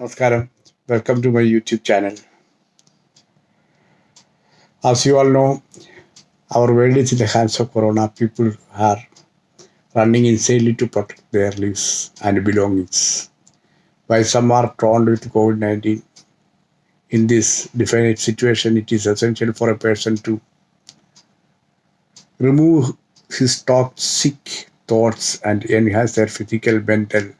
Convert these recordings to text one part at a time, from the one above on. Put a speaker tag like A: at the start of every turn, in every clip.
A: Namaskaram. Welcome to my YouTube channel. As you all know, our world is in the hands of Corona. People are running insanely to protect their lives and belongings. While some are drawn with COVID 19, in this definite situation, it is essential for a person to remove his toxic thoughts and enhance their physical, mental,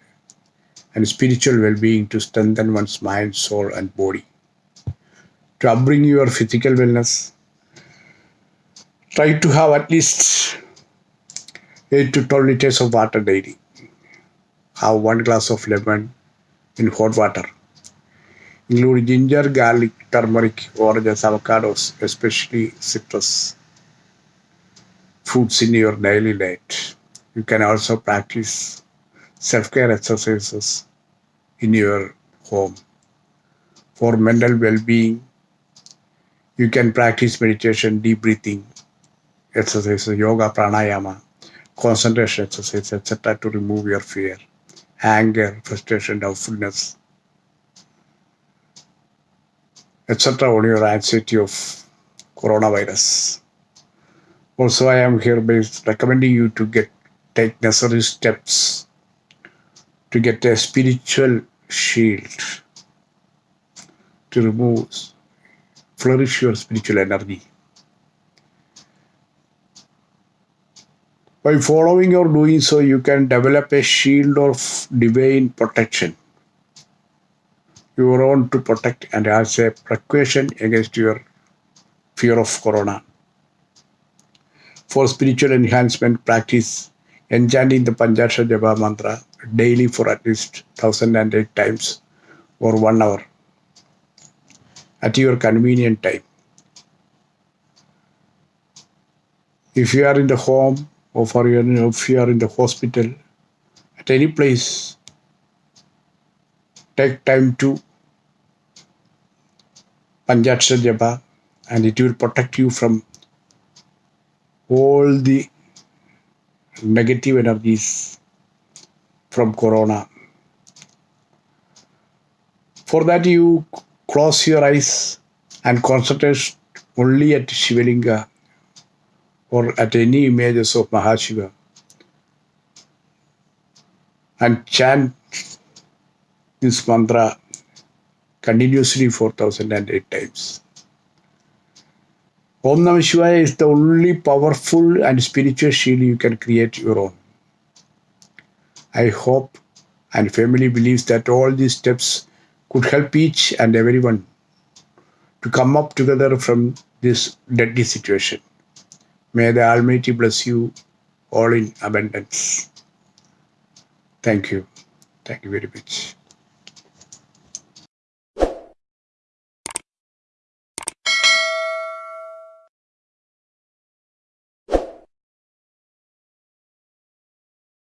A: and spiritual well being to strengthen one's mind, soul, and body. To upbring your physical wellness, try to have at least 8 to 12 liters of water daily. Have one glass of lemon in hot water. Include ginger, garlic, turmeric, oranges, avocados, especially citrus fruits in your daily diet. You can also practice self care exercises in your home. For mental well being, you can practice meditation, deep breathing exercises, yoga, pranayama, concentration exercises, etc. to remove your fear, anger, frustration, doubtfulness, etc. on your anxiety of coronavirus. Also, I am hereby recommending you to get take necessary steps to get a spiritual shield to remove, flourish your spiritual energy. By following or doing so, you can develop a shield of divine protection. Your own to protect and as a precaution against your fear of corona. For spiritual enhancement, practice enchanting the Panchakshara Japa mantra daily for at least 1008 times or one hour at your convenient time. If you are in the home or for your, if you are in the hospital, at any place, take time to Panchakshara Japa and it will protect you from all the negative energies from corona. For that, you close your eyes and concentrate only at Shivalinga or at any images of Mahashiva and chant this mantra continuously 4008 times. Om Namah Shivaya is the only powerful and spiritual shield you can create your own. I hope and family believes that all these steps could help each and everyone to come up together from this deadly situation. May the Almighty bless you all in abundance. Thank you. Thank you very much.